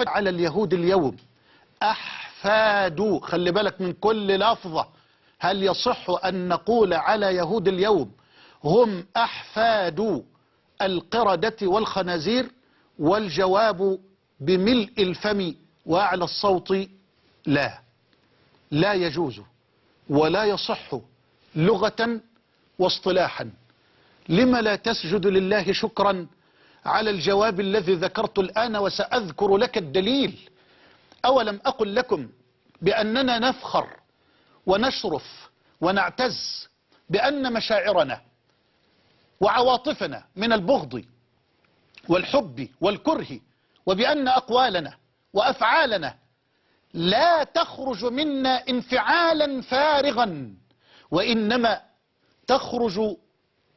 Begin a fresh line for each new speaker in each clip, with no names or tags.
على اليهود اليوم. أحفاد خلي بالك من كل لفظة. هل يصح أن نقول على يهود اليوم هم أحفاد القردة والخنازير والجواب بملء الفم وأعلى الصوت؟ لا. لا يجوز ولا يصح لغة واصطلاحا. لما لا تسجد لله شكرا على الجواب الذي ذكرت الآن وسأذكر لك الدليل. أولم أقل لكم بأننا نفخر ونشرف ونعتز بأن مشاعرنا وعواطفنا من البغض والحب والكره وبأن أقوالنا وأفعالنا لا تخرج منا انفعالا فارغا وإنما تخرج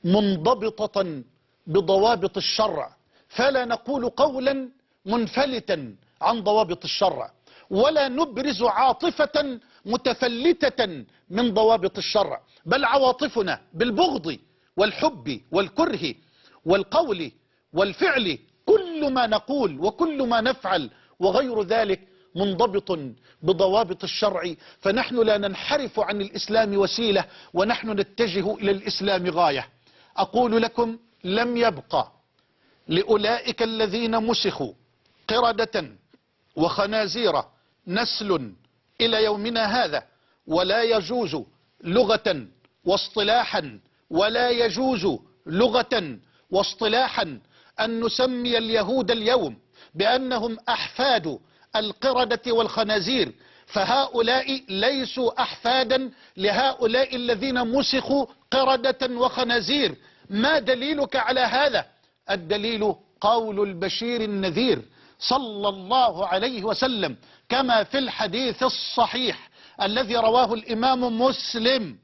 منضبطة بضوابط الشرع. فلا نقول قولا منفلتا عن ضوابط الشرع ولا نبرز عاطفة متفلتة من ضوابط الشرع بل عواطفنا بالبغض والحب والكره والقول والفعل كل ما نقول وكل ما نفعل وغير ذلك منضبط بضوابط الشرع فنحن لا ننحرف عن الإسلام وسيلة ونحن نتجه إلى الإسلام غاية. أقول لكم لم يبقى لأولئك الذين مسخوا قردة وخنازير نسل إلى يومنا هذا ولا يجوز لغة واصطلاحا ولا يجوز لغة واصطلاحا أن نسمي اليهود اليوم بأنهم أحفاد القردة والخنازير فهؤلاء ليسوا أحفادا لهؤلاء الذين مسخوا قردة وخنازير. ما دليلك على هذا؟ الدليل قول البشير النذير صلى الله عليه وسلم كما في الحديث الصحيح الذي رواه الإمام مسلم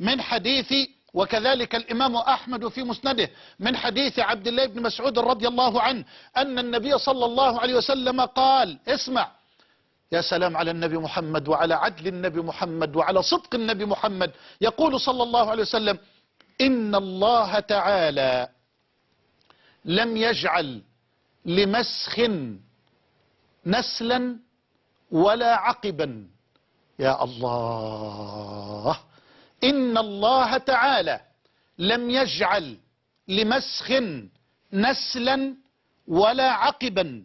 من حديث وكذلك الإمام أحمد في مسنده من حديث عبد الله بن مسعود رضي الله عنه أن النبي صلى الله عليه وسلم قال اسمع يا سلام على النبي محمد وعلى عدل النبي محمد وعلى صدق النبي محمد. يقول صلى الله عليه وسلم إن الله تعالى لم يجعل لمسخ نسلا ولا عقبا. يا الله. إن الله تعالى لم يجعل لمسخ نسلا ولا عقبا.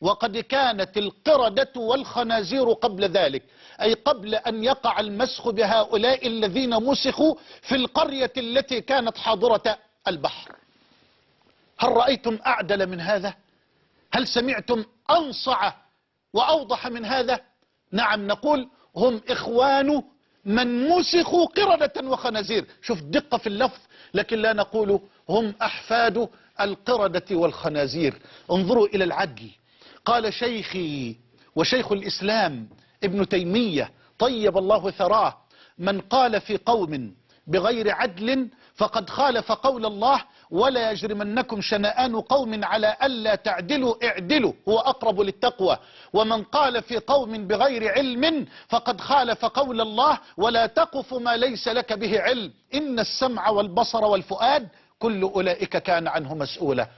وقد كانت القردة والخنازير قبل ذلك. أي قبل أن يقع المسخ بهؤلاء الذين مسخوا في القرية التي كانت حاضرة البحر. هل رأيتم أعدل من هذا؟ هل سمعتم أنصع وأوضح من هذا؟ نعم نقول هم إخوان من مسخوا قردة وخنازير. شوف دقة في اللفظ لكن لا نقول هم أحفاد القردة والخنازير. انظروا إلى العدل. قال شيخي وشيخ الإسلام ابن تيمية طيب الله ثراه من قال في قوم بغير عدل فقد خالف قول الله ولا يجرمنكم شنآن قوم على ألا تعدلوا اعدلوا هو أقرب للتقوى. ومن قال في قوم بغير علم فقد خالف قول الله ولا تقف ما ليس لك به علم. إن السمع والبصر والفؤاد كل أولئك كان عنه مسؤولا.